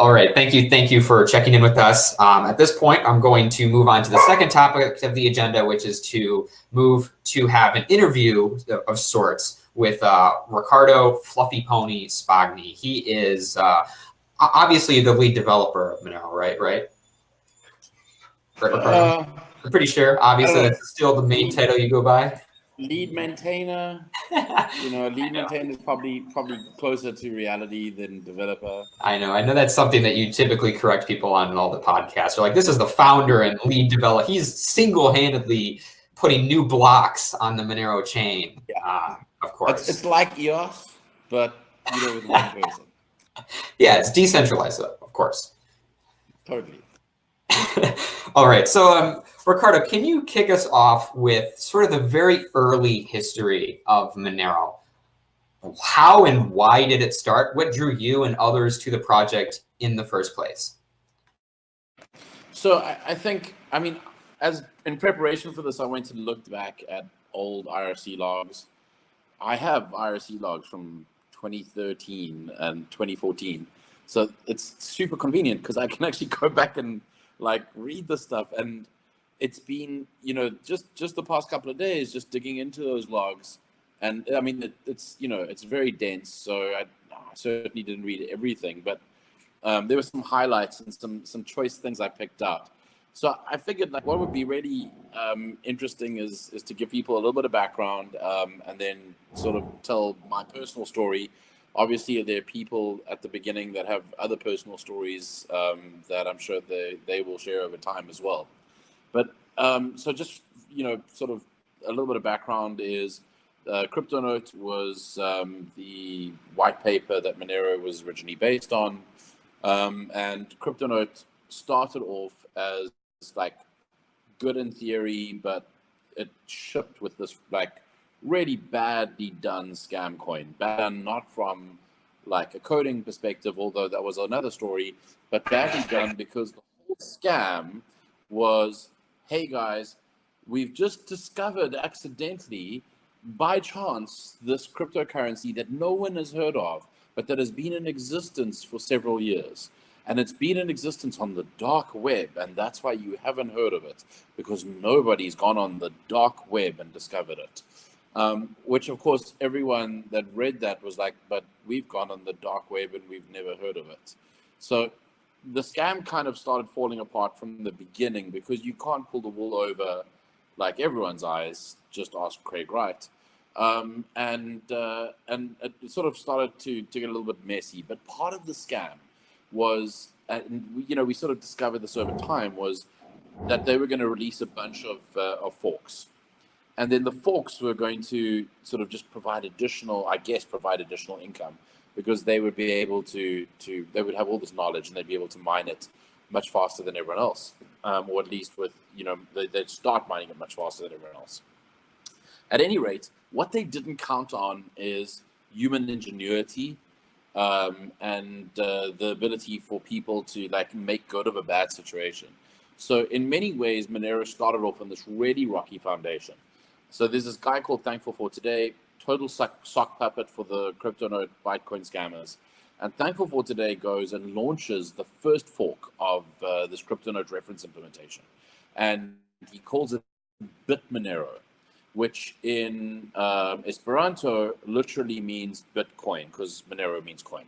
All right, thank you. Thank you for checking in with us. Um, at this point, I'm going to move on to the second topic of the agenda, which is to move to have an interview of sorts with uh, Ricardo Fluffy Pony Spagni. He is uh, obviously the lead developer of Monero, right? Right? right uh, I'm pretty sure. Obviously, that's still the main title you go by lead maintainer. you know, lead maintainer is probably probably closer to reality than developer. I know. I know that's something that you typically correct people on in all the podcasts. You're like, this is the founder and lead developer. He's single-handedly putting new blocks on the Monero chain. Yeah. Uh, of course. It's, it's, like EOS, but you know, with one person. yeah, it's decentralized, of course. Totally. all right. So, um, Ricardo, can you kick us off with sort of the very early history of Monero? How and why did it start? What drew you and others to the project in the first place? So I, I think, I mean, as in preparation for this, I went and looked back at old IRC logs. I have IRC logs from 2013 and 2014. So it's super convenient because I can actually go back and like read the stuff. And it's been you know just just the past couple of days just digging into those logs. And i mean it, it's you know it's very dense so I, I, certainly didn't read everything. But um, there were some highlights and some some choice things i picked out so i figured like what would be really um, interesting is is to give people a little bit of background um, and then sort of tell my personal story obviously there are people at the beginning that have other personal stories um, that i'm sure they they will share over time as well but um, so just, you know, sort of a little bit of background is uh, CryptoNote was um, the white paper that Monero was originally based on. Um, and CryptoNote started off as like good in theory, but it shipped with this like really badly done scam coin. Bad not from like a coding perspective, although that was another story, but badly done because the whole scam was hey guys, we've just discovered accidentally, by chance, this cryptocurrency that no one has heard of, but that has been in existence for several years. And it's been in existence on the dark web, and that's why you haven't heard of it, because nobody's gone on the dark web and discovered it. Um, which, of course, everyone that read that was like, but we've gone on the dark web and we've never heard of it. So the scam kind of started falling apart from the beginning because you can't pull the wool over like everyone's eyes. Just ask Craig Wright. Um, and uh, and it sort of started to, to get a little bit messy. But part of the scam was, and we, you know, we sort of discovered this over time, was that they were going to release a bunch of, uh, of forks. And then the forks were going to sort of just provide additional, I guess, provide additional income because they would be able to to they would have all this knowledge and they'd be able to mine it much faster than everyone else, um, or at least with you know they, would start mining it much faster than everyone else. At any rate, what they didn't count on is human ingenuity um, and uh, the ability for people to like make good of a bad situation. So in many ways, Monero started off on this really rocky foundation. So there's this guy called Thankful for Today total sock, sock puppet for the crypto CryptoNote Bitcoin scammers. And Thankful for Today goes and launches the first fork of uh, this CryptoNote reference implementation. And he calls it Bitmonero, which in um, Esperanto literally means Bitcoin because Monero means coin.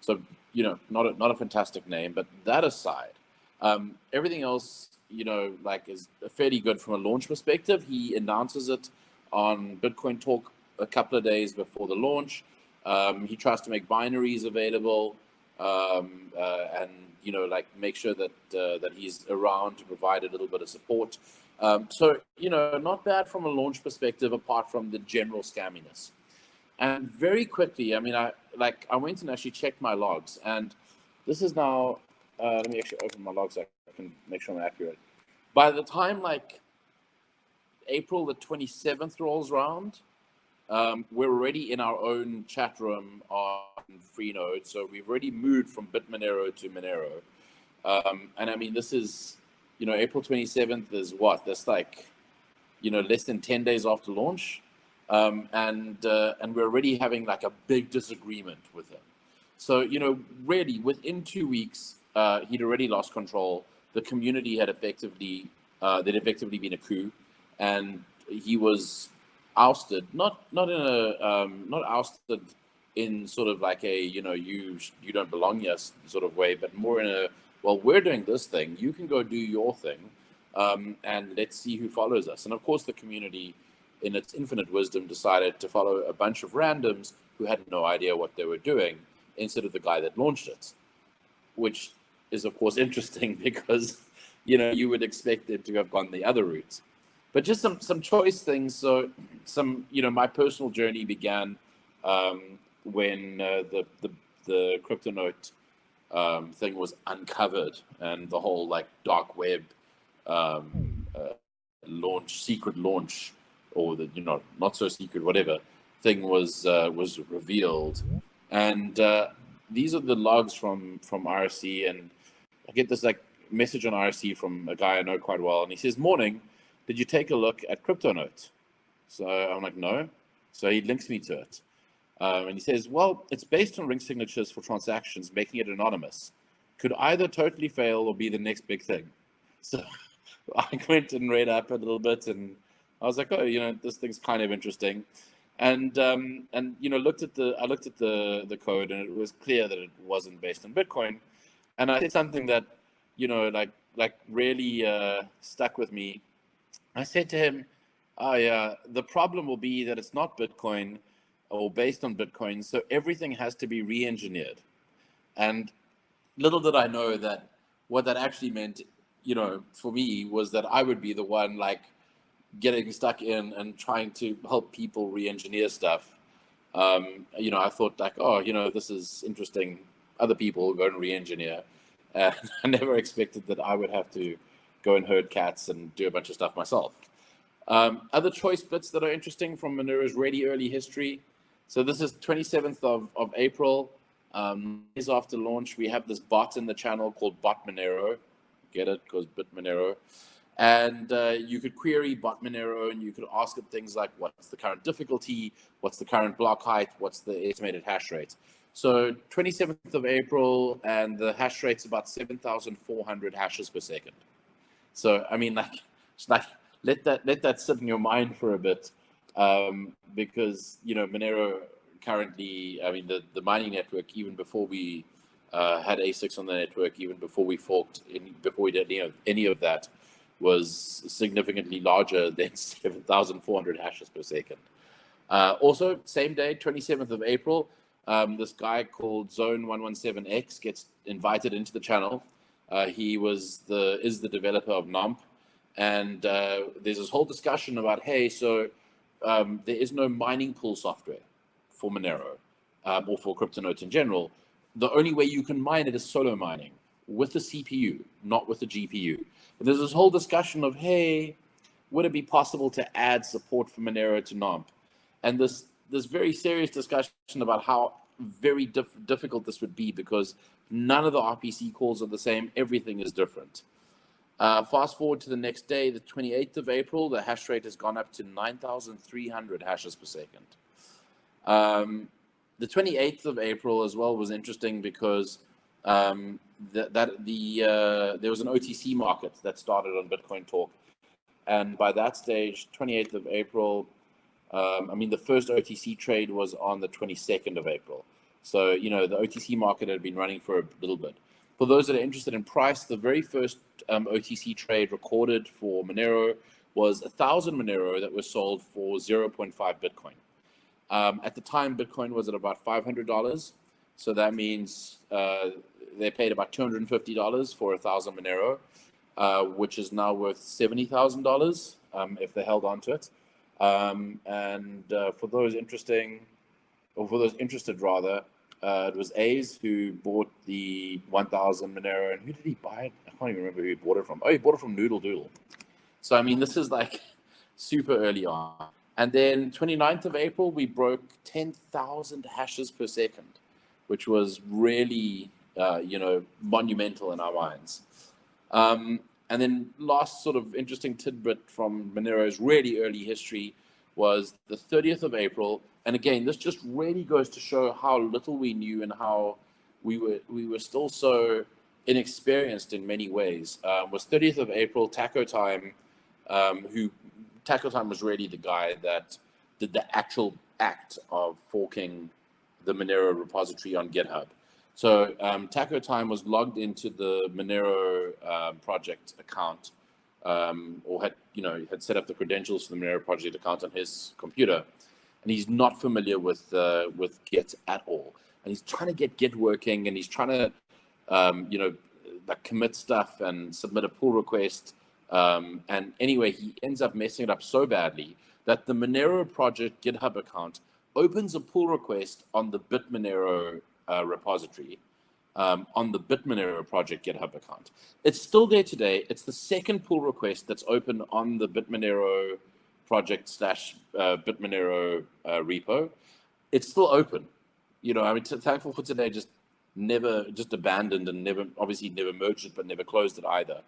So, you know, not a, not a fantastic name, but that aside, um, everything else, you know, like is fairly good from a launch perspective. He announces it on Bitcoin Talk a couple of days before the launch. Um, he tries to make binaries available um, uh, and you know like make sure that uh, that he's around to provide a little bit of support. Um, so you know not bad from a launch perspective apart from the general scamminess. And very quickly, I mean, I like I went and actually checked my logs, and this is now. Uh, let me actually open my logs can make sure I'm accurate. By the time like April the 27th rolls around, um, we're already in our own chat room on Freenode, so we've already moved from Bitmonero to Monero. Um, and I mean, this is, you know, April 27th is what? That's like, you know, less than 10 days after launch. Um, and uh, and we're already having like a big disagreement with him. So, you know, really within two weeks, uh, he'd already lost control. The community had effectively, uh, there'd effectively been a coup and he was ousted, not, not in a, um, not ousted in sort of like a, you know, you, you don't belong here sort of way, but more in a, well, we're doing this thing. You can go do your thing. Um, and let's see who follows us. And of course, the community, in its infinite wisdom, decided to follow a bunch of randoms who had no idea what they were doing instead of the guy that launched it, which is, of course, interesting because, you know, you would expect it to have gone the other route. But just some, some choice things. So some, you know, my personal journey began um, when uh, the, the, the CryptoNote um, thing was uncovered and the whole like dark web um, uh, launch, secret launch, or the you know not so secret whatever thing was uh, was revealed, and uh, these are the logs from from IRC, and I get this like message on IRC from a guy I know quite well, and he says, "Morning, did you take a look at CryptoNote?" So I'm like, "No." So he links me to it. Um, and he says, well, it's based on ring signatures for transactions, making it anonymous. Could either totally fail or be the next big thing. So I went and read up a little bit and I was like, oh, you know, this thing's kind of interesting. And, um, and you know, looked at the, I looked at the, the code and it was clear that it wasn't based on Bitcoin. And I said something that, you know, like, like really uh, stuck with me. I said to him, oh yeah, the problem will be that it's not Bitcoin, or based on Bitcoin. So everything has to be re-engineered. And little did I know that what that actually meant, you know, for me was that I would be the one like getting stuck in and trying to help people re-engineer stuff. Um, you know, I thought like, oh, you know, this is interesting. Other people go and re-engineer. And I never expected that I would have to go and herd cats and do a bunch of stuff myself. Um, other choice bits that are interesting from Monero's really early history. So this is 27th of, of April. Um, days after launch, we have this bot in the channel called Bot Monero. Get it? Because Bit Monero. And uh, you could query Bot Monero and you could ask it things like what's the current difficulty, what's the current block height, what's the estimated hash rate. So 27th of April, and the hash rate's about 7,400 hashes per second. So I mean, like, like let that let that sit in your mind for a bit um, because you know Monero currently, I mean the the mining network even before we uh, had ASICs on the network, even before we forked, in, before we did any of, any of that, was significantly larger than 7,400 hashes per second. Uh, also, same day, 27th of April, um, this guy called Zone117X gets invited into the channel. Uh, he was the is the developer of NOMP, and uh, there's this whole discussion about, hey, so um, there is no mining pool software for Monero um, or for CryptoNote in general. The only way you can mine it is solo mining with the CPU, not with the GPU. And there's this whole discussion of, hey, would it be possible to add support for Monero to NOMP? And this this very serious discussion about how very diff difficult this would be because none of the RPC calls are the same. Everything is different. Uh, fast forward to the next day, the 28th of April, the hash rate has gone up to 9,300 hashes per second. Um, the 28th of April as well was interesting because um, that, that the uh, there was an OTC market that started on Bitcoin Talk, and by that stage, 28th of April, um, I mean the first OTC trade was on the 22nd of April. So you know the OTC market had been running for a little bit. For those that are interested in price, the very first um, OTC trade recorded for Monero was a thousand Monero that was sold for 0.5 Bitcoin. Um, at the time, Bitcoin was at about $500. So that means uh, they paid about $250 for a thousand Monero, uh, which is now worth $70,000 um, if they held on to it. Um, and uh, for those interesting, or for those interested rather, uh, it was A's who bought the 1000 Monero. And who did he buy it? I can't even remember who he bought it from. Oh, he bought it from Noodle Doodle. So, I mean, this is like super early on. And then 29th of April, we broke 10,000 hashes per second, which was really, uh, you know, monumental in our minds. Um, and then last sort of interesting tidbit from Monero's really early history was the 30th of April. And again, this just really goes to show how little we knew and how we were we were still so inexperienced in many ways. Um, was 30th of April, Taco Time, um, who Taco Time was really the guy that did the actual act of forking the Monero repository on GitHub. So um, Taco Time was logged into the Monero uh, project account, um, or had you know had set up the credentials for the Monero project account on his computer, and he's not familiar with uh, with Git at all. And he's trying to get Git working, and he's trying to um, you know like commit stuff and submit a pull request. Um, and anyway, he ends up messing it up so badly that the Monero project GitHub account opens a pull request on the BitMonero uh, repository um, on the BitMonero project GitHub account. It's still there today. It's the second pull request that's open on the BitMonero project slash uh, BitMonero uh, repo. It's still open. You know, I mean, thankful for today just never just abandoned and never obviously never merged it, but never closed it either.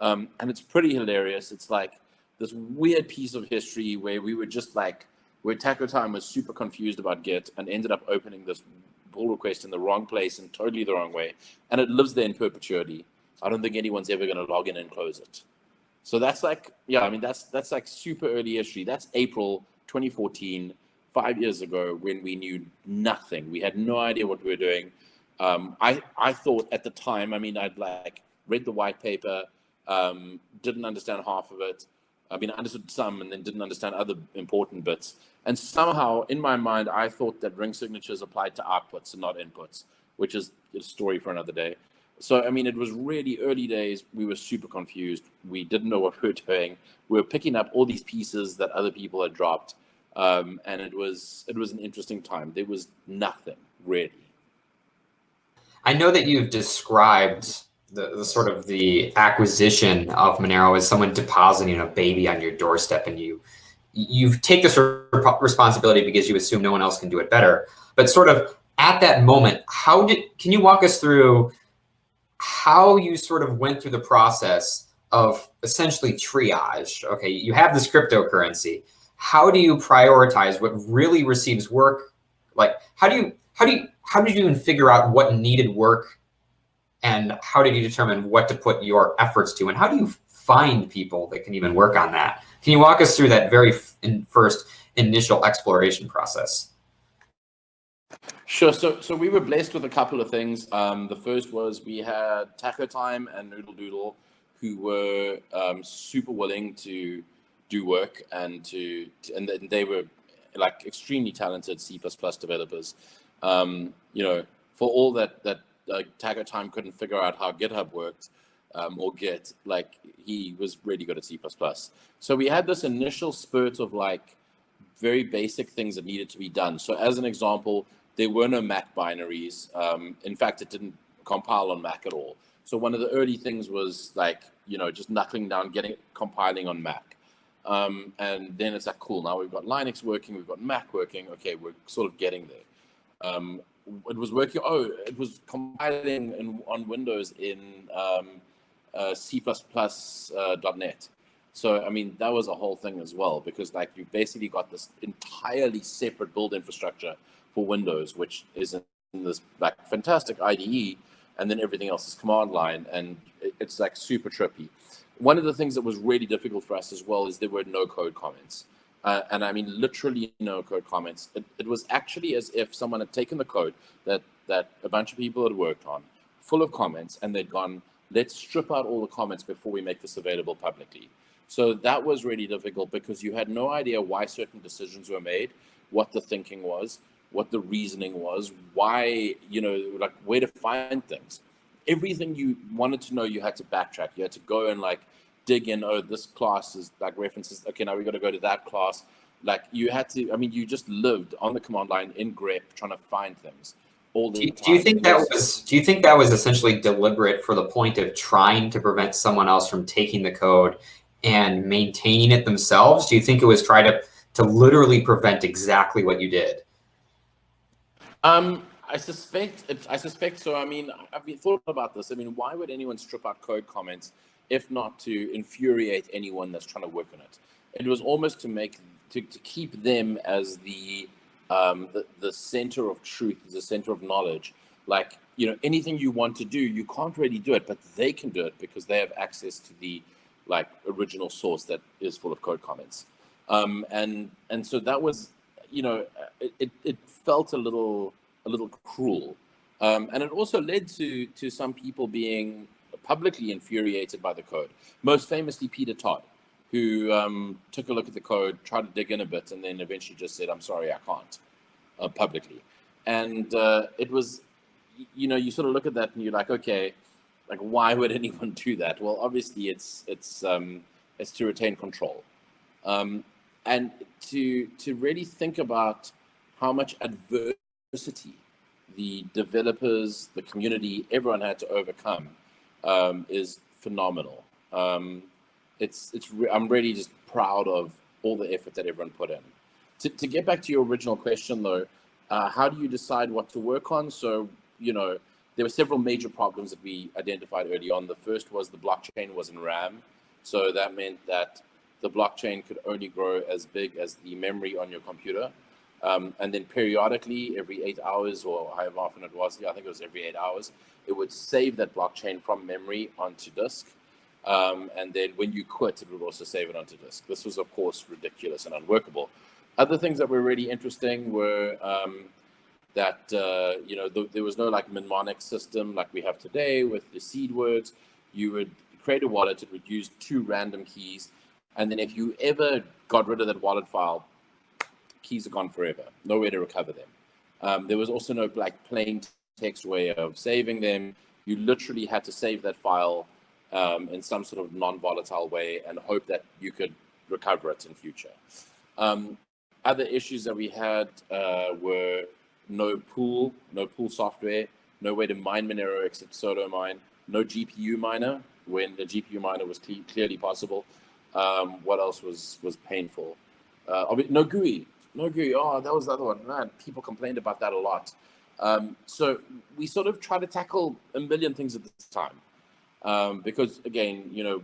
Um, and it's pretty hilarious. It's like this weird piece of history where we were just like where Taco Time was super confused about Git and ended up opening this pull request in the wrong place and totally the wrong way. And it lives there in perpetuity. I don't think anyone's ever going to log in and close it. So that's like, yeah, I mean, that's that's like super early history. That's April 2014, five years ago when we knew nothing. We had no idea what we were doing. Um, I, I thought at the time, I mean, I'd like read the white paper, um, didn't understand half of it. I mean, I understood some and then didn't understand other important bits. And somehow in my mind, I thought that ring signatures applied to outputs and not inputs, which is a story for another day. So, I mean, it was really early days. We were super confused. We didn't know what we were doing. We were picking up all these pieces that other people had dropped. Um, and it was, it was an interesting time. There was nothing really. I know that you've described the, the, sort of the acquisition of Monero as someone depositing a baby on your doorstep and you you take this responsibility because you assume no one else can do it better. But sort of at that moment, how did can you walk us through how you sort of went through the process of essentially triage? Okay, you have this cryptocurrency. How do you prioritize what really receives work? Like how do you how do you how did you even figure out what needed work and how did you determine what to put your efforts to? And how do you find people that can even work on that? Can you walk us through that very first initial exploration process? Sure. So, so we were blessed with a couple of things. Um, the first was we had Taco Time and Noodle Doodle, who were um, super willing to do work and to, and they were like extremely talented C++ developers. Um, you know, for all that that uh, Taco Time couldn't figure out how GitHub worked um, or Git, like he was really good at C++. So we had this initial spurt of like very basic things that needed to be done. So as an example, there were no Mac binaries. Um, in fact, it didn't compile on Mac at all. So one of the early things was like, you know, just knuckling down, getting compiling on Mac. Um, and then it's like, cool, now we've got Linux working, we've got Mac working. Okay, we're sort of getting there. Um, it was working. Oh, it was compiling in, on Windows in um, uh, C++ uh, .NET. So I mean that was a whole thing as well because like you've basically got this entirely separate build infrastructure for Windows, which is in this like fantastic IDE, and then everything else is command line, and it's like super trippy. One of the things that was really difficult for us as well is there were no code comments. Uh, and I mean literally no code comments. It, it, was actually as if someone had taken the code that that a bunch of people had worked on, full of comments, and they'd gone, let's strip out all the comments before we make this available publicly. So that was really difficult because you had no idea why certain decisions were made, what the thinking was, what the reasoning was, why, you know, like where to find things. Everything you wanted to know, you had to backtrack. You had to go and like dig in, oh, this class is like references. Okay, now we got to go to that class. Like you had to, I mean, you just lived on the command line in grep trying to find things do. Do you think that was, do you think that was essentially deliberate for the point of trying to prevent someone else from taking the code and maintaining it themselves? Do you think it was try to, to literally prevent exactly what you did? Um, I suspect, I suspect so. I mean, I've thought about this. I mean, why would anyone strip out code comments if not to infuriate anyone that's trying to work on it. It was almost to make to, to keep them as the, um, the the center of truth, the center of knowledge. Like you know, anything you want to do, you can't really do it, but they can do it because they have access to the like original source that is full of code comments. Um, and and so that was, you know, it, it, felt a little a little cruel, um, and it also led to to some people being publicly infuriated by the code. Most famously, Peter Todd, who um, took a look at the code, tried to dig in a bit, and then eventually just said, "I'm sorry, I can't," uh, publicly. And uh, it was, you know, you sort of look at that and you're like, okay, like why would anyone do that? Well, obviously, it's it's um, it's to retain control, um, and to to really think about how much adversity the developers, the community, everyone had to overcome um, is phenomenal. Um, it's it's re I'm really just proud of all the effort that everyone put in. To, to get back to your original question though, uh, how do you decide what to work on? So you know there were several major problems that we identified early on. The first was the blockchain was in RAM, so that meant that the blockchain could only grow as big as the memory on your computer. Um, and then periodically, every eight hours or however often it was, I think it was every eight hours, it would save that blockchain from memory onto disk. Um, and then when you quit, it would also save it onto disk. This was, of course, ridiculous and unworkable. Other things that were really interesting were um, that, uh, you know, th there was no like mnemonic system like we have today with the seed words. You would create a wallet, it would use two random keys. And then if you ever got rid of that wallet file, keys are gone forever, nowhere to recover them. Um, there was also no like plain text way of saving them. You literally had to save that file um, in some sort of non-volatile way and hope that you could recover it in future. Um, other issues that we had uh, were no pool, no pool software, no way to mine Monero except solo mine, no GPU miner when the GPU miner was cle clearly possible. Um, what else was was painful? Uh, no GUI, no GUI. Oh, that was the other one. Man, people complained about that a lot. Um, so we sort of try to tackle a million things at this time um, because again, you know,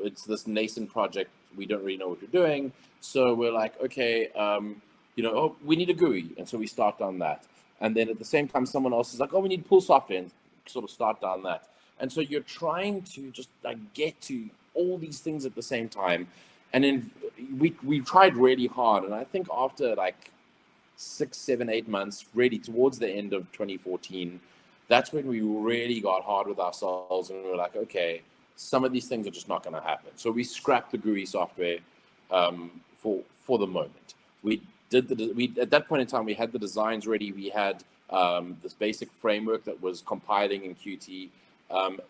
it's this nascent project. We don't really know what we're doing. So we're like, okay, um, you know, oh, we need a GUI. And so we start on that. And then at the same time, someone else is like, oh, we need pool software and sort of start down that. And so you're trying to just like get to all these things at the same time. And then we, we tried really hard. And I think after like six, seven, eight months, really towards the end of 2014, that's when we really got hard with ourselves and we were like, okay, some of these things are just not going to happen. So we scrapped the GUI software um, for for the moment. We did the we at that point in time we had the designs ready. We had um, this basic framework that was compiling in Qt. Um,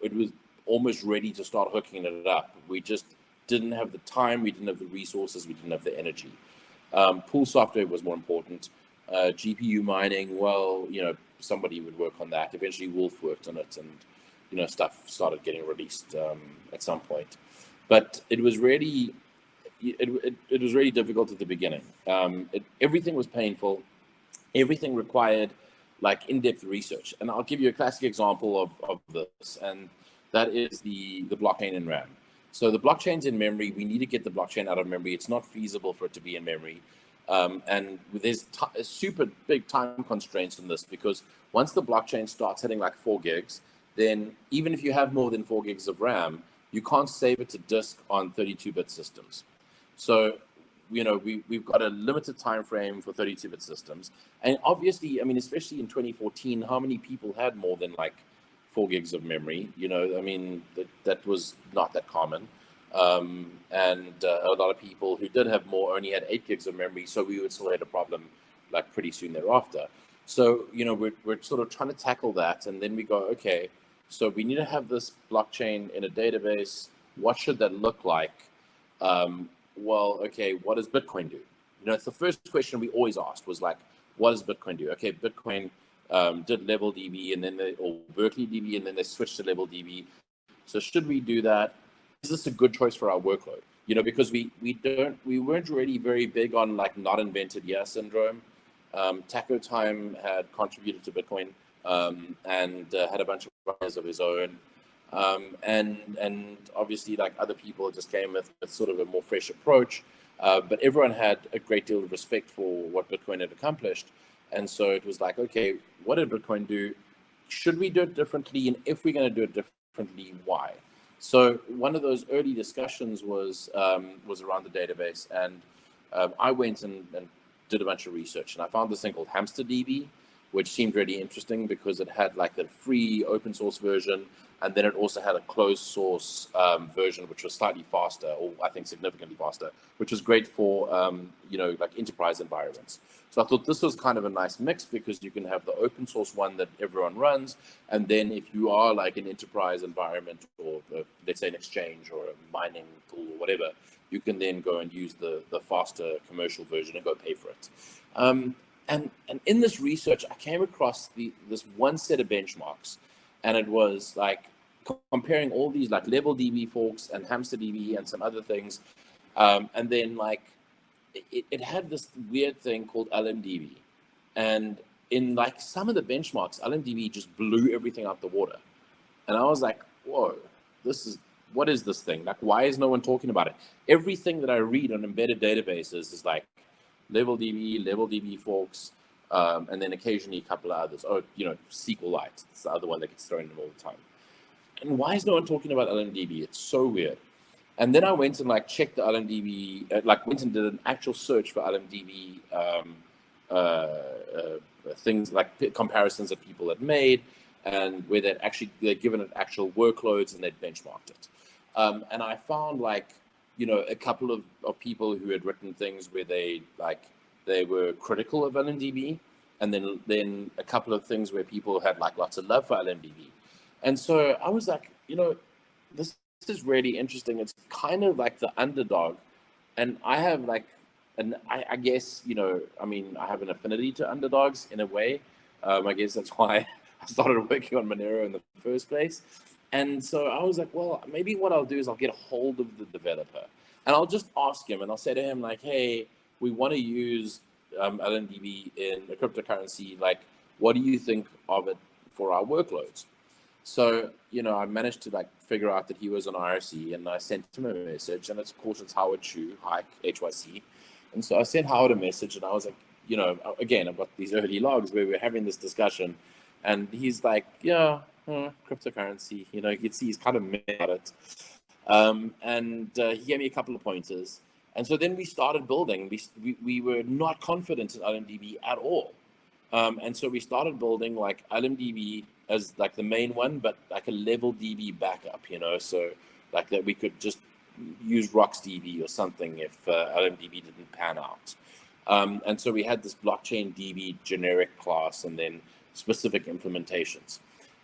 it was almost ready to start hooking it up. We just didn't have the time, we didn't have the resources, we didn't have the energy. Um, pool software was more important. Uh, GPU mining, well, you know, somebody would work on that. Eventually, Wolf worked on it, and you know, stuff started getting released um, at some point. But it was really, it, it, it was really difficult at the beginning. Um, it, everything was painful. Everything required like in-depth research. And I'll give you a classic example of, of this, and that is the, the blockchain in RAM. So the blockchain's in memory. We need to get the blockchain out of memory. It's not feasible for it to be in memory. Um, and there's super big time constraints on this because once the blockchain starts hitting like four gigs, then even if you have more than four gigs of RAM, you can't save it to disk on 32-bit systems. So, you know, we, we've got a limited time frame for 32-bit systems. And obviously, I mean, especially in 2014, how many people had more than like four gigs of memory? You know, I mean, that, that was not that common. Um, and uh, a lot of people who did have more only had eight gigs of memory, so we would still had a problem like pretty soon thereafter. So, you know, we're, we're sort of trying to tackle that. And then we go, okay, so we need to have this blockchain in a database. What should that look like? Um, well, okay, what does Bitcoin do? You know, it's the first question we always asked was like, what does Bitcoin do? Okay, Bitcoin um, did level DB and then they, or Berkeley DB and then they switched to level DB. So should we do that? Is this a good choice for our workload? You know, because we we don't we weren't really very big on like not invented yet syndrome. Um, Taco Time had contributed to Bitcoin um, and uh, had a bunch of ideas of his own. Um, and and obviously like other people just came with, with sort of a more fresh approach. Uh, but everyone had a great deal of respect for what Bitcoin had accomplished. And so it was like, okay, what did Bitcoin do? should we do it differently? And if we're going to do it differently, why? So one of those early discussions was um, was around the database, and um, I went and, and, did a bunch of research, and I found this thing called HamsterDB, which seemed really interesting because it had like the free open source version, and then it also had a closed source um, version, which was slightly faster, or I think significantly faster, which was great for um, you know like enterprise environments. So I thought this was kind of a nice mix because you can have the open source one that everyone runs, and then if you are like an enterprise environment or uh, let's say an exchange or a mining pool or whatever, you can then go and use the the faster commercial version and go pay for it. Um, and and in this research, I came across the this one set of benchmarks, and it was like comparing all these like level DB forks and HamsterDB and some other things, um, and then like it, it had this weird thing called LMDB, and in like some of the benchmarks, LMDB just blew everything out the water, and I was like, whoa, this is what is this thing? Like, why is no one talking about it? Everything that I read on embedded databases is like level DB, level DB forks, um, and then occasionally a couple of others. Oh, you know, SQLite. It's the other one that gets thrown in all the time. And why is no one talking about LMDB? It's so weird. And then I went and like checked the LMDB, uh, like went and did an actual search for LMDB um, uh, uh, things like comparisons that people had made and where they'd actually they'd given it actual workloads and they'd benchmarked it. Um, and I found like you know, a couple of, of people who had written things where they like they were critical of LMDB, and then then a couple of things where people had like lots of love for LMDB. And so I was like, you know, this, this is really interesting. It's kind of like the underdog, and I have like, and I, I guess you know, I mean, I have an affinity to underdogs in a way. Um, I guess that's why I started working on Monero in the first place. And so I was like, well, maybe what I'll do is I'll get a hold of the developer and I'll just ask him and I'll say to him like, hey, we want to use um, LMDB in a cryptocurrency. Like, what do you think of it for our workloads? So, you know, I managed to like figure out that he was on IRC and I sent him a message and it's, it's Howard Chu, Hike, HYC. And so I sent Howard a message and I was like, you know, again, I've got these early logs where we're having this discussion and he's like, yeah, hmm, cryptocurrency. You know, you can see he's kind of mad at it. Um, and uh, he gave me a couple of pointers. And so then we started building. We, we, we were not confident in LMDB at all. Um, and so we started building like LMDB as like the main one, but like a level DB backup, you know, so like that we could just use RocksDB or something if uh, LMDB didn't pan out. Um, and so we had this blockchain DB generic class and then specific implementations.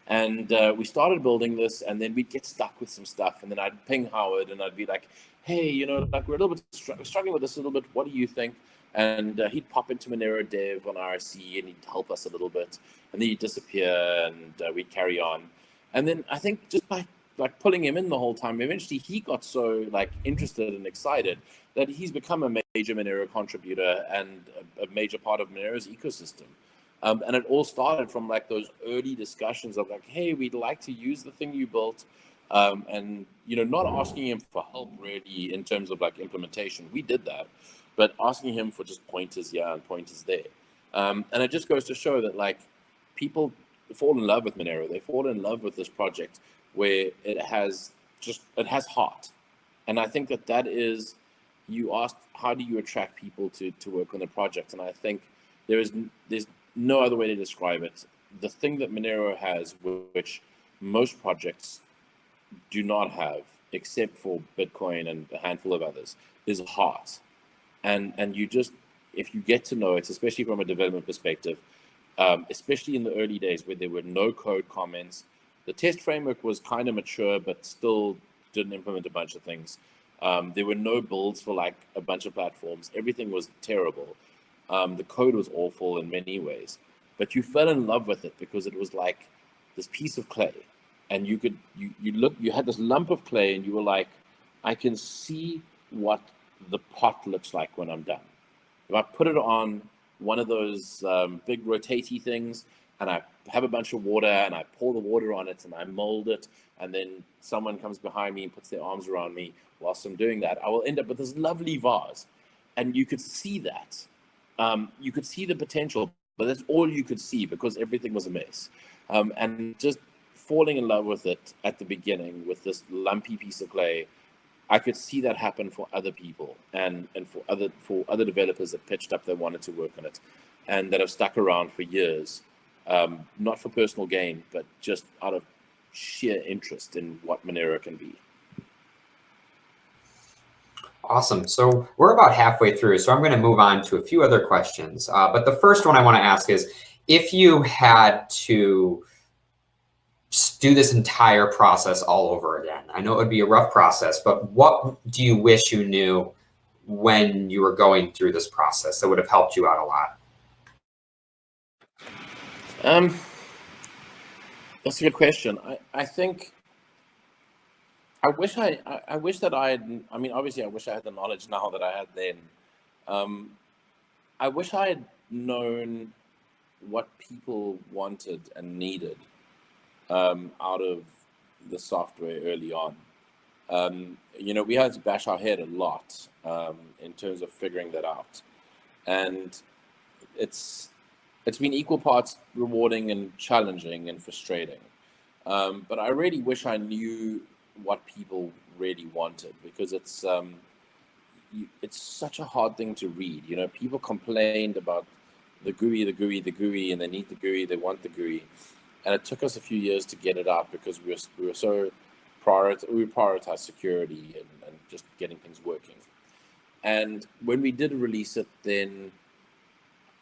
And uh, we started building this, and then we'd get stuck with some stuff. And then I'd ping Howard, and I'd be like, "Hey, you know, like we're a little bit str struggling with this a little bit. What do you think?" And uh, he'd pop into Monero Dev on IRC, and he'd help us a little bit. And then he'd disappear, and uh, we'd carry on. And then I think just by like pulling him in the whole time, eventually he got so like interested and excited that he's become a major Monero contributor and a, a major part of Monero's ecosystem. Um, and it all started from like those early discussions of like, hey, we'd like to use the thing you built. Um, and, you know, not asking him for help really in terms of like implementation. We did that, but asking him for just pointers here and pointers there. Um, and it just goes to show that like people fall in love with Monero. They fall in love with this project where it has just, it has heart. And I think that that is, you asked, how do you attract people to, to work on the project? And I think there is, there's no other way to describe it. The thing that Monero has, which most projects do not have, except for Bitcoin and a handful of others, is heart. And and you just, if you get to know it, especially from a development perspective, um, especially in the early days where there were no code comments, the test framework was kind of mature, but still didn't implement a bunch of things. Um, there were no builds for like a bunch of platforms. Everything was terrible. Um, the code was awful in many ways, but you fell in love with it because it was like this piece of clay, and you could you you look you had this lump of clay, and you were like, I can see what the pot looks like when I'm done. If I put it on one of those um, big rotatey things, and I have a bunch of water, and I pour the water on it, and I mold it, and then someone comes behind me and puts their arms around me whilst I'm doing that, I will end up with this lovely vase, and you could see that um, you could see the potential, but that's all you could see because everything was a mess. um, and just falling in love with it at the beginning with this lumpy piece of clay. I could see that happen for other people and and for other for other developers that pitched up that wanted to work on it, and that have stuck around for years, um, not for personal gain, but just out of sheer interest in what Monero can be. Awesome. So we're about halfway through, so I'm going to move on to a few other questions. Uh, but the first one I want to ask is, if you had to do this entire process all over again, I know it would be a rough process, but what do you wish you knew when you were going through this process that would have helped you out a lot? Um, that's a good question. I, I think I wish I, I, I wish that I had, I mean, obviously I wish I had the knowledge now that I had then. Um, I wish I had known what people wanted and needed um, out of the software early on. Um, you know, we had to bash our head a lot um, in terms of figuring that out. And it's, it's been equal parts rewarding and challenging and frustrating. Um, but I really wish I knew what people really wanted because it's um, it's such a hard thing to read. You know, people complained about the GUI, the GUI, the GUI, and they need the GUI, they want the GUI, and it took us a few years to get it up because we were we were so prioritize we prioritize security and, and just getting things working. And when we did release it, then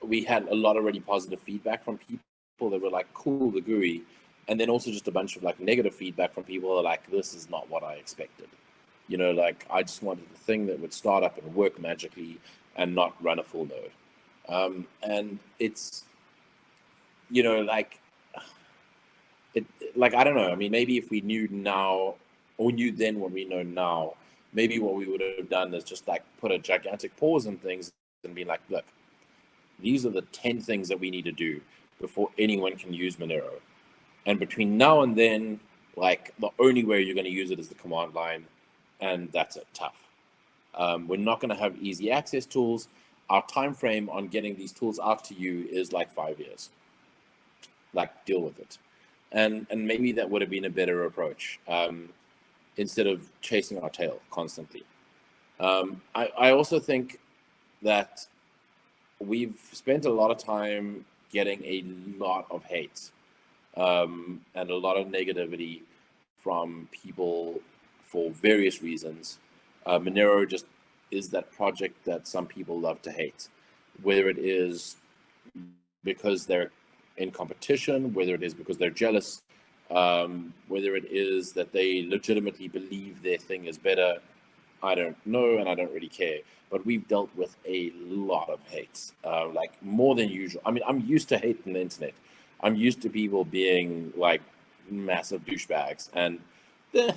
we had a lot of really positive feedback from people that were like, "Cool, the GUI." and then also just a bunch of like negative feedback from people like, this is not what I expected. You know, like I just wanted the thing that would start up and work magically and not run a full node. Um, and it's, you know, like, it, like, I don't know. I mean, maybe if we knew now or knew then what we know now, maybe what we would have done is just like put a gigantic pause in things and be like, look, these are the 10 things that we need to do before anyone can use Monero and between now and then, like the only way you're going to use it is the command line, and that's it. Tough. Um, we're not going to have easy access tools. Our time frame on getting these tools out to you is like five years. Like deal with it, and and maybe that would have been a better approach um, instead of chasing our tail constantly. Um, I, I also think that we've spent a lot of time getting a lot of hate um, and a lot of negativity from people for various reasons. Uh, Monero just is that project that some people love to hate, whether it is because they're in competition, whether it is because they're jealous, um, whether it is that they legitimately believe their thing is better. I don't know, and I don't really care. But we've dealt with a lot of hate, uh, like more than usual. I mean, I'm used to hate on the internet. I'm used to people being like massive douchebags, and eh,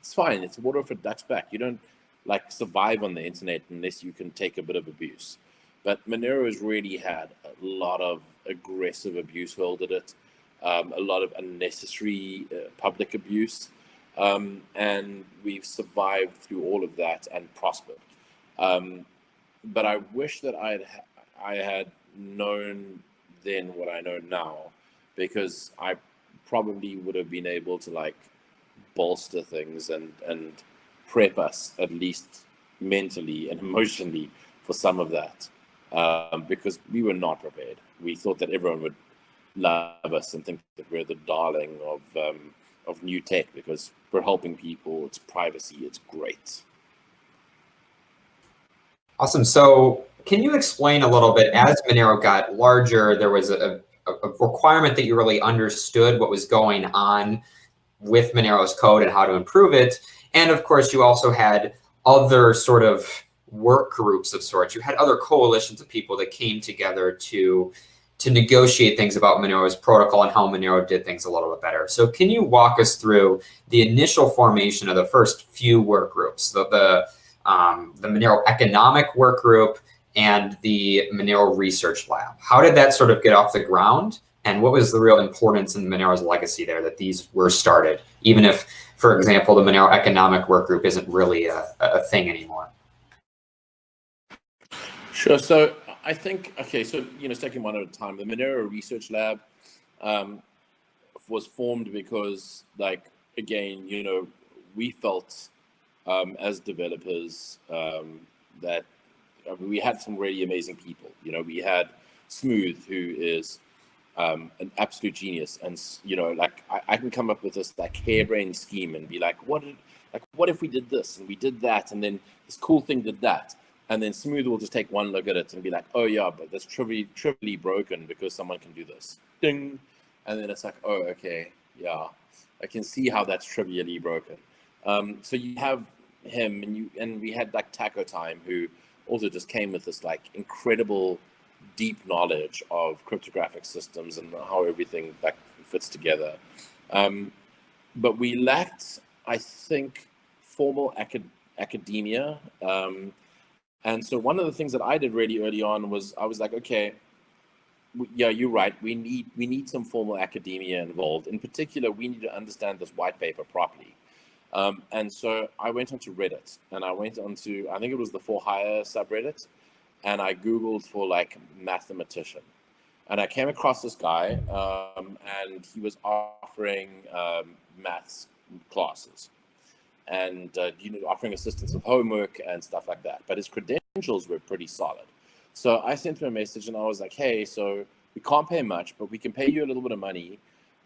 it's fine. It's water for ducks back. You don't like survive on the internet unless you can take a bit of abuse. But Monero has really had a lot of aggressive abuse hurled at it, um, a lot of unnecessary uh, public abuse, um, and we've survived through all of that and prospered. Um, but I wish that I had I had known then what I know now because I probably would have been able to like bolster things and and prep us at least mentally and emotionally for some of that um, because we were not prepared. We thought that everyone would love us and think that we're the darling of um, of new tech because we're helping people. It's privacy. It's great. Awesome. So, can you explain a little bit as Monero got larger? There was a, a, requirement that you really understood what was going on with Monero's code and how to improve it. And of course, you also had other sort of work groups of sorts. You had other coalitions of people that came together to to negotiate things about Monero's protocol and how Monero did things a little bit better. So can you walk us through the initial formation of the first few work groups, the the, um, the Monero economic work group, and the Monero Research Lab. How did that sort of get off the ground? And what was the real importance in Monero's legacy there that these were started, even if, for example, the Monero Economic Work Group isn't really a, a thing anymore? Sure. So I think, okay, so, you know, taking one at a time, the Monero Research Lab, um, was formed because like again, you know, we felt um, as developers um, that I mean, we had some really amazing people. You know, we had Smooth, who is um, an absolute genius, and you know, like I, I, can come up with this like harebrained scheme and be like, what did, like, what if we did this and we did that, and then this cool thing did that, and then Smooth will just take one look at it and be like, oh yeah, but that's trivially, trivially broken because someone can do this, ding, and then it's like, oh okay, yeah, I can see how that's trivially broken. Um, so you have him, and you and we had like Taco Time, who also just came with this like incredible deep knowledge of cryptographic systems and how everything like fits together. Um, but we lacked, I think, formal acad academia. Um, and so one of the things that I did really early on was I was like, okay, yeah, you're right. We need we need some formal academia involved. In particular, we need to understand this white paper properly. Um, and so I went onto Reddit and I went onto, I think it was the For Hire subreddit, and I Googled for like mathematician. And I came across this guy um, and he was offering um, maths classes and uh, you know, offering assistance with homework and stuff like that. But his credentials were pretty solid. So I sent him a message and I was like, hey, so we can't pay much, but we can pay you a little bit of money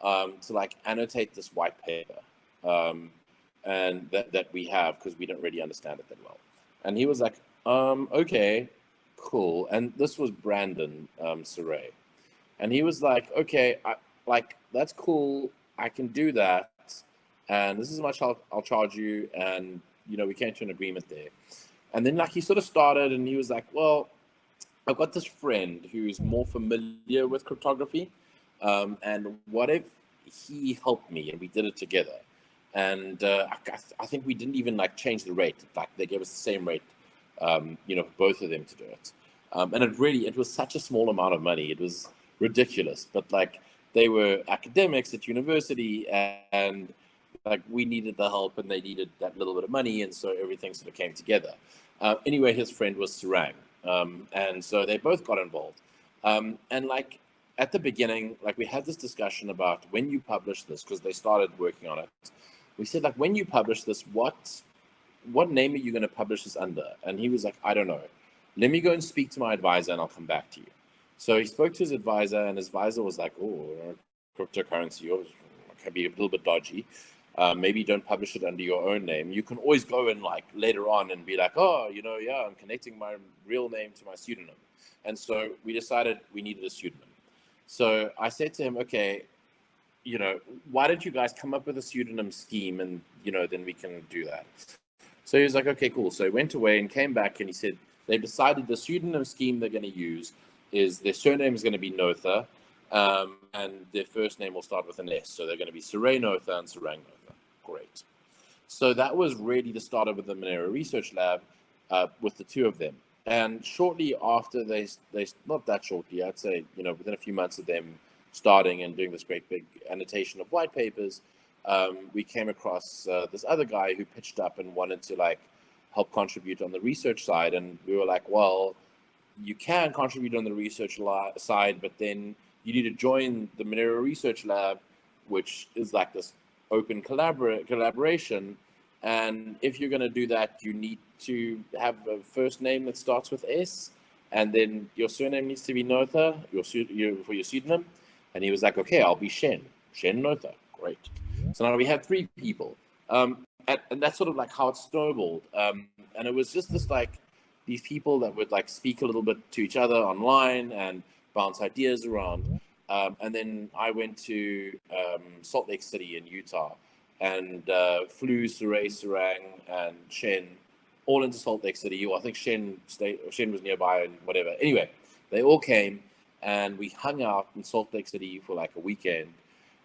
um, to like annotate this white paper. Um, and that, that we have because we don't really understand it that well. And he was like, um, okay, cool. And this was Brandon um, Surae. And he was like, okay, I, like, that's cool. I can do that. And this is how much I'll, I'll charge you. And, you know, we came to an agreement there. And then like he sort of started and he was like, well, I've got this friend who's more familiar with cryptography. Um, and what if he helped me and we did it together? and uh, I, I, think we didn't even like change the rate. Like they gave us the same rate, um, you know, both of them to do it. Um, and it really, it was such a small amount of money. It was ridiculous. But like they were academics at university, and like we needed the help, and they needed that little bit of money, and so everything sort of came together. Uh, anyway, his friend was Sarang, um, and so they both got involved. Um, and like at the beginning, like we had this discussion about when you publish this, because they started working on it. We said like when you publish this what what name are you going to publish this under? And he was like i don't know. Let me go and speak to my advisor and i'll come back to you. So he spoke to his advisor and his advisor was like oh cryptocurrency can be a little bit dodgy uh, maybe don't publish it under your own name you can always go and like later on and be like oh you know yeah i'm connecting my real name to my pseudonym and so we decided we needed a pseudonym so i said to him okay you know, why don't you guys come up with a pseudonym scheme and, you know, then we can do that. So he was like, okay, cool. So he went away and came back and he said, they've decided the pseudonym scheme they're going to use is their surname is going to be Noether um, and their first name will start with an S. So they're going to be Surae Noether and Sarang Noether. Great. So that was really the start of the Monero Research Lab uh, with the two of them. And shortly after they, they, not that shortly, I'd say, you know, within a few months of them starting and doing this great big annotation of white papers, um, we came across uh, this other guy who pitched up and wanted to like help contribute on the research side. And we were like, well, you can contribute on the research side, but then you need to join the Monero Research Lab, which is like this open collabor collaboration. And if you're going to do that, you need to have a first name that starts with S, and then your surname needs to be Noether, your, your for your pseudonym, and he was like, okay, I'll be Shen. Shen Noether. Great. So now we have three people. Um, and, and, that's sort of like how it snowballed. Um, and it was just this like these people that would like speak a little bit to each other online and bounce ideas around. Um, and then I went to um, Salt Lake City in Utah and uh, flew Surae, Sarang, and Shen all into Salt Lake City. Well, I think Shen stayed, Shen was nearby and whatever. Anyway, they all came and we hung out in Salt Lake City for like a weekend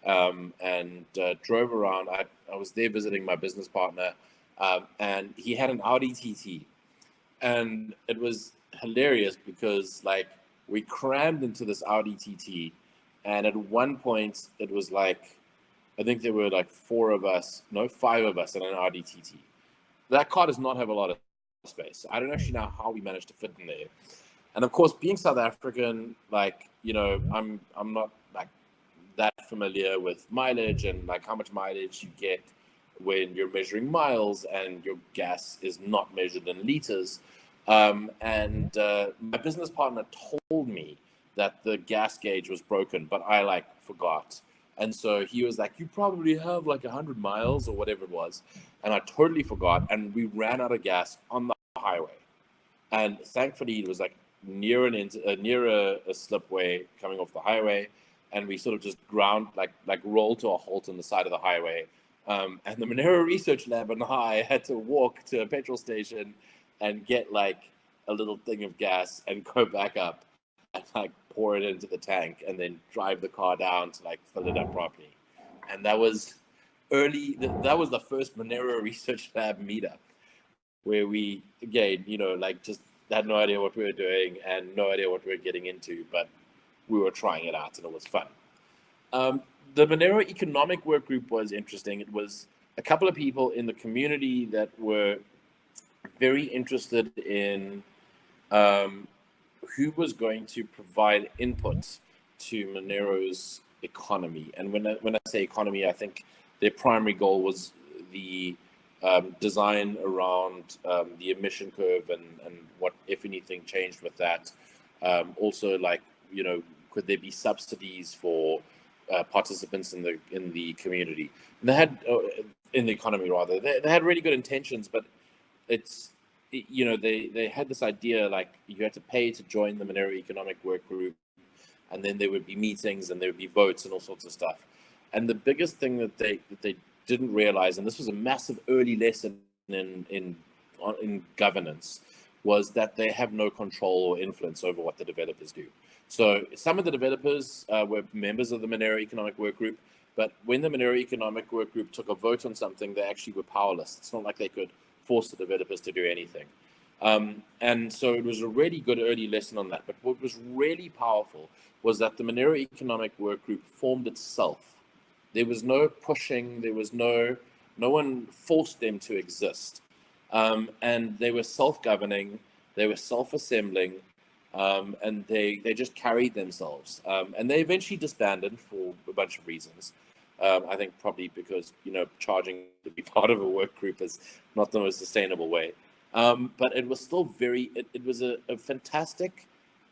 um, and uh, drove around. I, I was there visiting my business partner, um, and he had an Audi TT, and it was hilarious because like we crammed into this Audi TT, and at one point it was like, I think there were like four of us, no, five of us in an Audi TT. That car does not have a lot of space. I don't actually know how we managed to fit in there and of course being south african like you know i'm i'm not like that familiar with mileage and like how much mileage you get when you're measuring miles and your gas is not measured in liters. Um, and uh, my business partner told me that the gas gauge was broken, but I like forgot. And so he was like, You probably have like 100 miles or whatever it was. And I totally forgot. And we ran out of gas on the highway. And thankfully, it was like near an uh, near a, a slipway coming off the highway. And we sort of just ground, like, like rolled to a halt on the side of the highway. Um, and the Monero Research Lab and I had to walk to a petrol station and get like a little thing of gas and go back up and like pour it into the tank and then drive the car down to like fill it up properly. And that was early, that was the first Monero Research Lab meetup where we, again, you know, like just had no idea what we were doing and no idea what we were getting into, but we were trying it out and it was fun. Um, the Monero Economic Work Group was interesting. It was a couple of people in the community that were very interested in um, who was going to provide input to Monero's economy. And when I, when I say economy, I think their primary goal was the um, design around um, the emission curve and, and what, if anything, changed with that. Um, also, like, you know, could there be subsidies for uh, participants in the in the community? And they had, uh, in the economy rather, they, they had really good intentions, but it's you know, they, they had this idea like you had to pay to join the Monero Economic Work Group, and then there would be meetings and there would be votes and all sorts of stuff. And the biggest thing that they that they didn't realize, and this was a massive early lesson in in in governance, was that they have no control or influence over what the developers do. So some of the developers uh, were members of the Monero Economic Work Group, but when the Monero Economic Work Group took a vote on something, they actually were powerless. It's not like they could force the developers to do anything. Um, and so it was a really good early lesson on that. But what was really powerful was that the Monero Economic Work Group formed itself. There was no pushing, there was no, no one forced them to exist. Um, and they were self-governing, they were self-assembling, um, and they, they just carried themselves. Um, and they eventually disbanded for a bunch of reasons. Um, I think probably because you know charging to be part of a work group is not the most sustainable way. Um, but it was still very. It, it was a, a, fantastic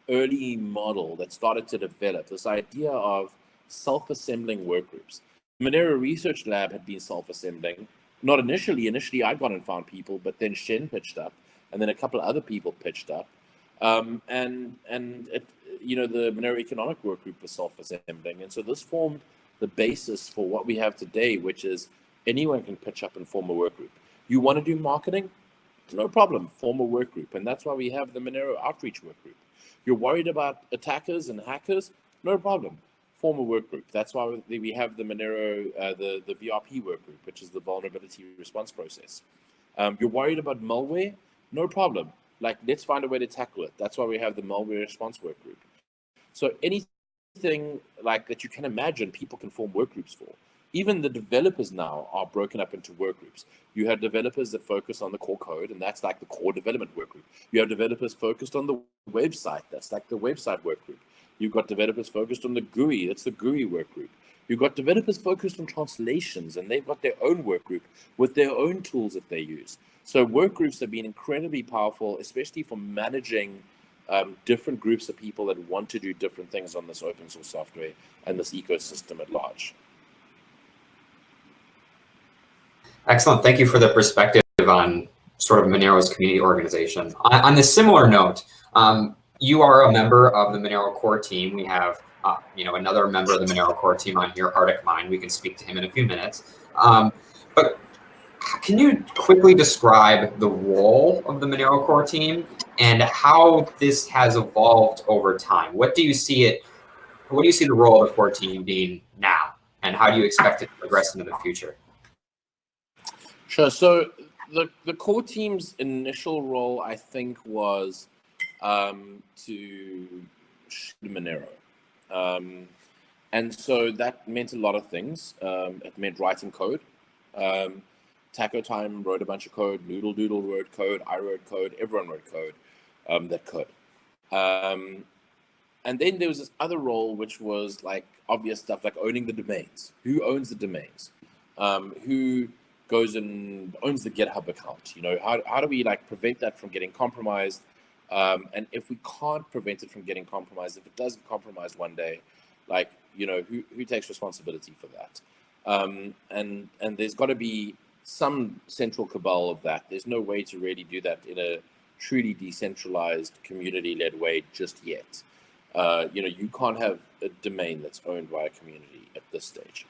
early model that started to develop this idea of self-assembling work groups. Monero Research Lab had been self-assembling. Not initially. Initially, I got and found people, but then Shen pitched up, and then a couple of other people pitched up, um, and and it, you know the Monero Economic Work Group was self-assembling, and so this formed the basis for what we have today, which is anyone can pitch up and form a work group. You want to do marketing? No problem, form a work group. And that's why we have the Monero Outreach Work Group. You're worried about attackers and hackers? No problem, form a work group. That's why we have the Monero, uh, the, the VRP work group, which is the vulnerability response process. Um, you're worried about malware? No problem. Like, let's find a way to tackle it. That's why we have the malware response work group. So any thing like that you can imagine people can form work groups for. Even the developers now are broken up into work groups. You have developers that focus on the core code, and that's like the core development work group. You have developers focused on the website, that's like the website work group. You've got developers focused on the GUI, that's the GUI work group. You've got developers focused on translations, and they've got their own work group with their own tools that they use. So work groups have been incredibly powerful, especially for managing um, different groups of people that want to do different things on this open source software and this ecosystem at large. Excellent. Thank you for the perspective on sort of Monero's community organization. On, on this similar note, um, you are a member of the Monero core team. We have, uh, you know, another member of the Monero core team on here, ArticMine. We can speak to him in a few minutes. Um, but can you quickly describe the role of the Monero core team and how this has evolved over time? What do you see it, what do you see the role of the core team being now? And how do you expect it to progress into the future? Sure. So the, the core team's initial role, I think, was um, to Monero. Um, and so that meant a lot of things. Um, it meant writing code. Um, Taco Time wrote a bunch of code. Noodle Doodle wrote code. I wrote code. Everyone wrote code um, that could. Um, and then there was this other role, which was like obvious stuff, like owning the domains. Who owns the domains? Um, who goes and owns the GitHub account? You know, how, how do we like prevent that from getting compromised? Um, and if we can't prevent it from getting compromised, if it does get compromised one day, like, you know, who, who takes responsibility for that? Um, and, and there's got to be some central cabal of that. There's no way to really do that in a truly decentralized community-led way just yet. Uh, you know, you can't have a domain that's owned by a community at this stage.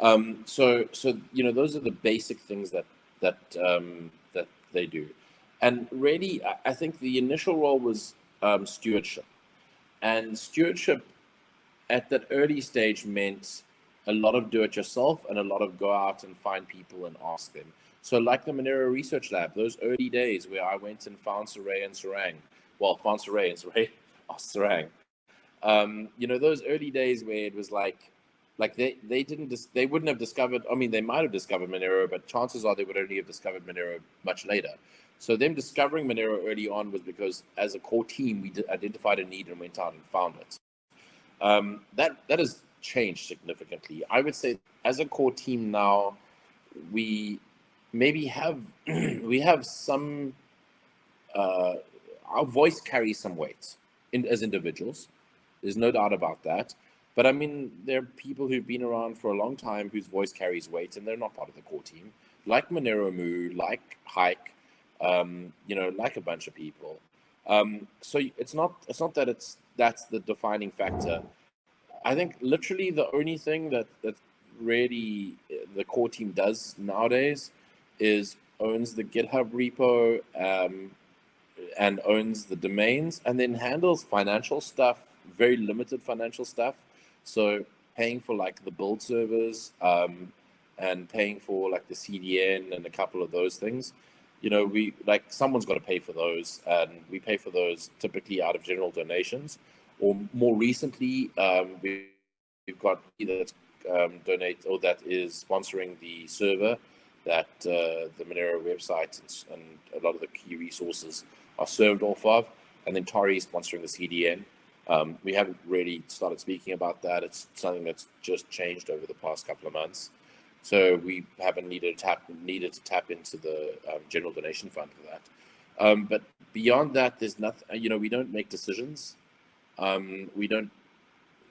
Um, so, so you know, those are the basic things that that um, that they do. And really, I think the initial role was um, stewardship, and stewardship at that early stage meant a lot of do it yourself and a lot of go out and find people and ask them. So like the Monero Research Lab, those early days where I went and found Surae and Sarang, well, found Surae and Saray asked Sarang, um, you know, those early days where it was like, like they, they didn't, they wouldn't have discovered, I mean, they might have discovered Monero, but chances are they would only have discovered Monero much later. So them discovering Monero early on was because as a core team, we identified a need and went out and found it. Um, that, that has changed significantly. I would say as a core team now, we maybe have, we have some, uh, our voice carries some weight in, as individuals. There's no doubt about that. But I mean, there are people who've been around for a long time whose voice carries weight and they're not part of the core team, like Monero Moo, like Hike, um, you know, like a bunch of people. Um, so it's not it's not that it's that's the defining factor. I think literally the only thing that that really uh, the core team does nowadays is owns the GitHub repo um, and owns the domains, and then handles financial stuff very limited financial stuff. So paying for like the build servers um, and paying for like the CDN and a couple of those things. You know, we like someone's got to pay for those, and we pay for those typically out of general donations. Or more recently, um, we, have got either um, donate or that is sponsoring the server that uh, the Monero website and, and, a lot of the key resources are served off of, and then Tori is sponsoring the CDN. Um, we haven't really started speaking about that. It's something that's just changed over the past couple of months. So we haven't needed to tap needed to tap into the um, general donation fund for that. Um, but beyond that, there's nothing. You know, we don't make decisions. Um, we don't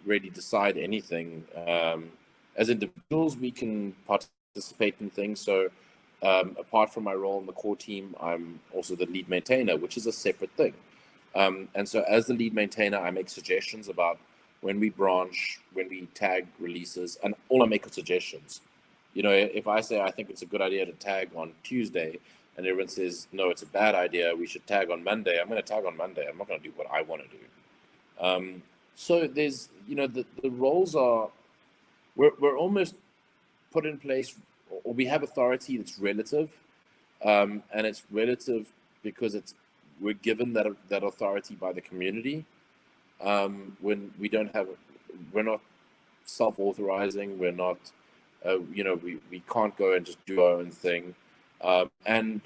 really decide anything. Um, as individuals, we can participate in things. So um, apart from my role in the core team, I'm also the lead maintainer, which is a separate thing. Um, and so as the lead maintainer, I make suggestions about when we branch, when we tag releases, and all I make are suggestions. You know, if I say I think it's a good idea to tag on Tuesday, and everyone says, no, it's a bad idea, we should tag on Monday, I'm going to tag on Monday. I'm not going to do what I want to do. Um, so there's, you know, the, the roles are, we're, we're almost put in place, or we have authority that's relative, um, and it's relative because it's we're given that that authority by the community. Um, when we don't have, we're not self-authorizing. We're not, uh, you know, we we can't go and just do our own thing. Um, and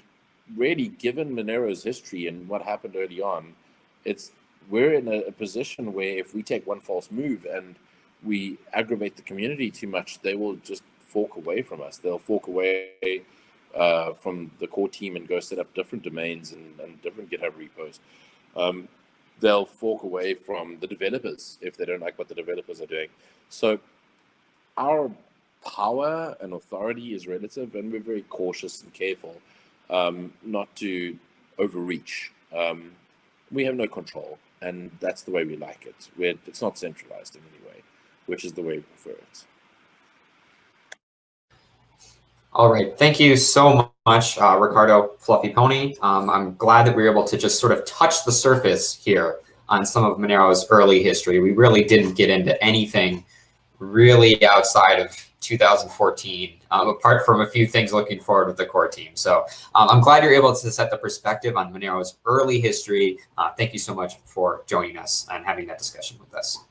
really, given Monero's history and what happened early on, it's we're in a, a position where if we take one false move and we aggravate the community too much, they will just fork away from us. They'll fork away uh, from the core team and go set up different domains and, and different GitHub repos. Um, they'll fork away from the developers if they don't like what the developers are doing. So our power and authority is relative, and we're very cautious and careful um, not to overreach. Um, we have no control, and that's the way we like it. We're, it's not centralized in any way, which is the way we prefer it. All right, thank you so much, uh, Riccardo Fluffy Pony. Um, I'm glad that we were able to just sort of touch the surface here on some of Monero's early history. We really didn't get into anything really outside of 2014, um, apart from a few things looking forward with the core team. So um, I'm glad you're able to set the perspective on Monero's early history. Uh, thank you so much for joining us and having that discussion with us.